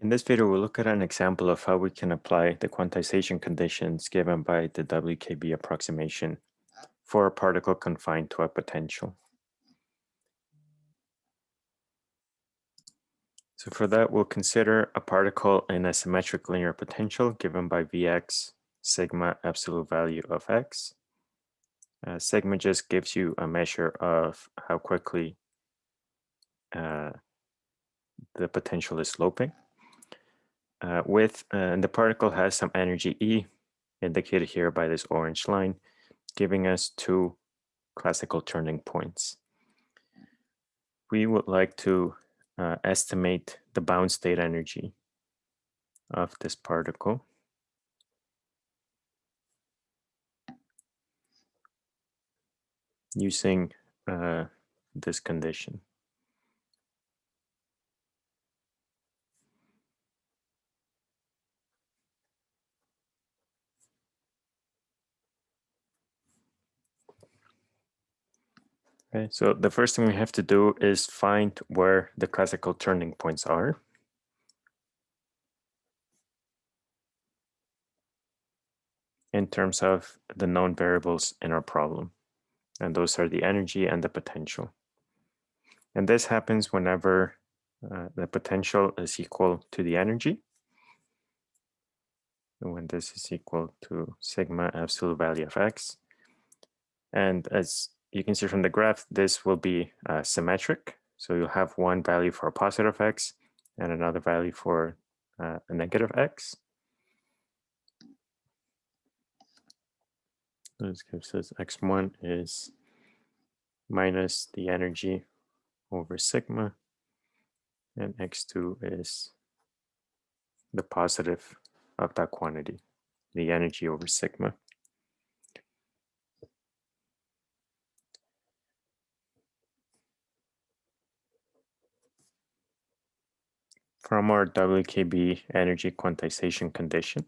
In this video, we'll look at an example of how we can apply the quantization conditions given by the WKB approximation for a particle confined to a potential. So for that, we'll consider a particle in a symmetric linear potential given by Vx sigma absolute value of x. Uh, sigma just gives you a measure of how quickly uh, the potential is sloping. Uh, with uh, the particle has some energy E indicated here by this orange line, giving us two classical turning points. We would like to uh, estimate the bound state energy of this particle. using uh, this condition. Okay, so the first thing we have to do is find where the classical turning points are. in terms of the known variables in our problem. And those are the energy and the potential. And this happens whenever uh, the potential is equal to the energy. And when this is equal to sigma absolute value of x. And as you can see from the graph, this will be uh, symmetric. So you'll have one value for a positive x and another value for uh, a negative x. This gives us x1 is minus the energy over sigma, and x2 is the positive of that quantity, the energy over sigma. From our WKB energy quantization condition,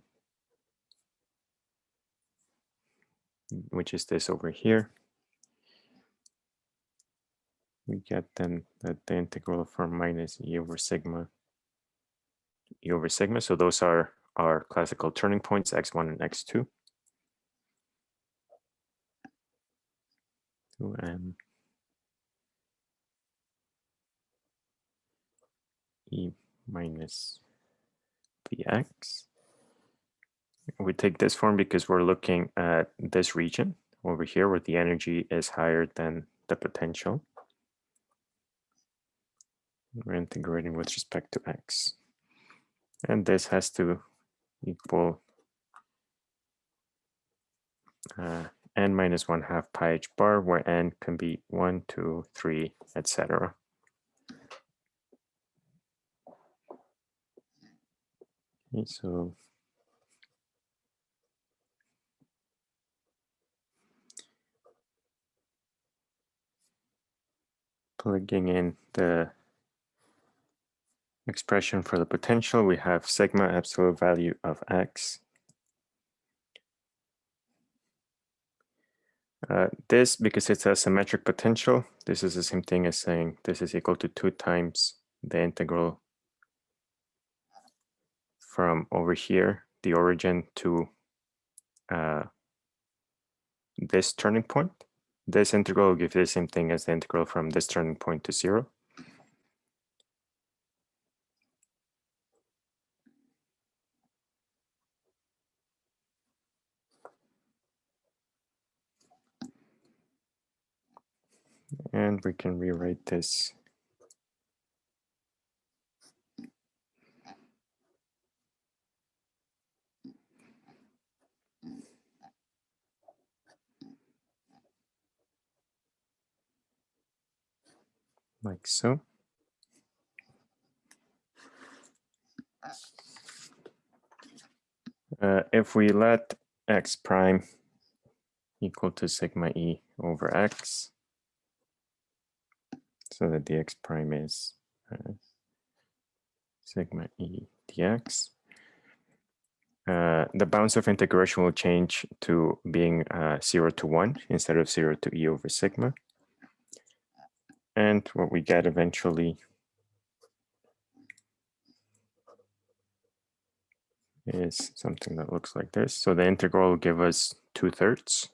which is this over here. We get then that the integral from minus e over sigma, e over sigma. So those are our classical turning points, x1 and x2. And e minus Vx. We take this form because we're looking at this region over here where the energy is higher than the potential. We're integrating with respect to x. And this has to equal uh, n minus 1 half pi h bar, where n can be 1, 2, 3, etc. Okay, so plugging in the expression for the potential, we have sigma absolute value of x. Uh, this, because it's a symmetric potential, this is the same thing as saying this is equal to two times the integral from over here, the origin to uh, this turning point. This integral will give the same thing as the integral from this turning point to zero. And we can rewrite this like so. Uh, if we let x prime equal to sigma e over x, so that the x prime is uh, sigma e dx, uh, the bounds of integration will change to being uh, 0 to 1 instead of 0 to e over sigma. And what we get eventually is something that looks like this. So the integral will give us two thirds.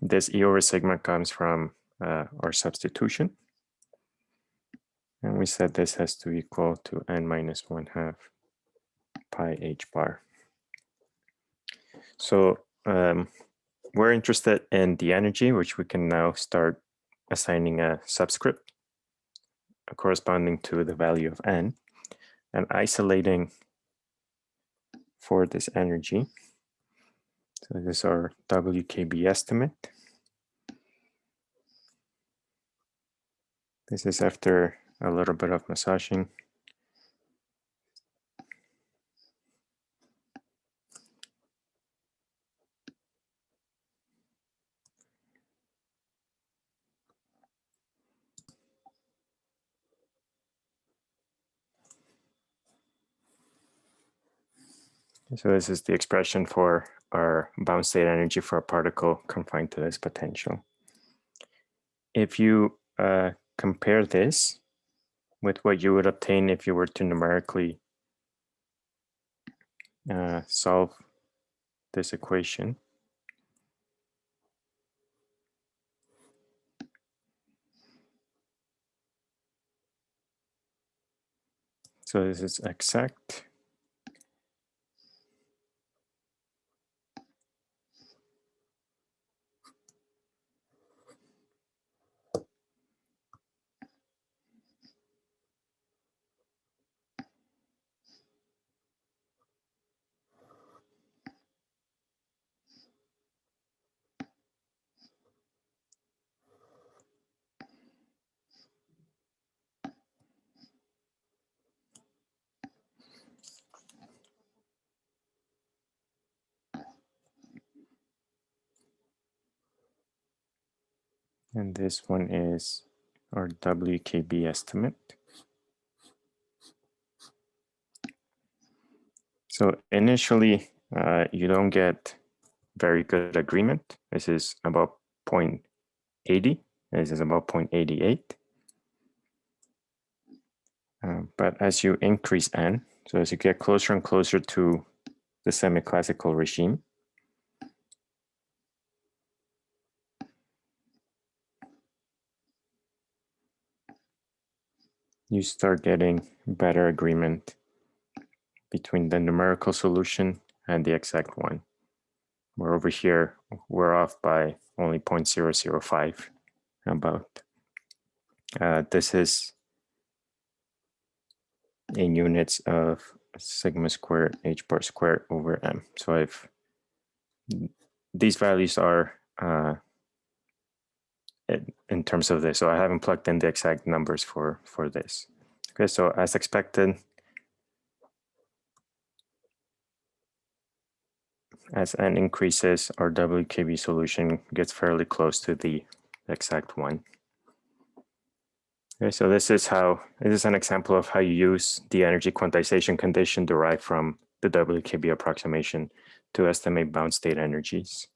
This E over sigma comes from uh, our substitution. And we said this has to equal to n minus one half pi h bar. So um, we're interested in the energy, which we can now start assigning a subscript corresponding to the value of n and isolating for this energy. So this is our WKB estimate. This is after a little bit of massaging. So this is the expression for our bound state energy for a particle confined to this potential. If you uh, compare this with what you would obtain if you were to numerically uh, solve this equation, So this is exact. And this one is our WKB estimate. So initially, uh, you don't get very good agreement. This is about 0.80. This is about 0.88. Uh, but as you increase n, so as you get closer and closer to the semi-classical regime, you start getting better agreement between the numerical solution and the exact one. We're over here, we're off by only 0.005 about. Uh, this is in units of sigma squared h bar squared over m. So if these values are uh, in terms of this. So I haven't plugged in the exact numbers for, for this. Okay, so as expected, as n increases, our WKB solution gets fairly close to the exact one. Okay, so this is how, this is an example of how you use the energy quantization condition derived from the WKB approximation to estimate bound state energies.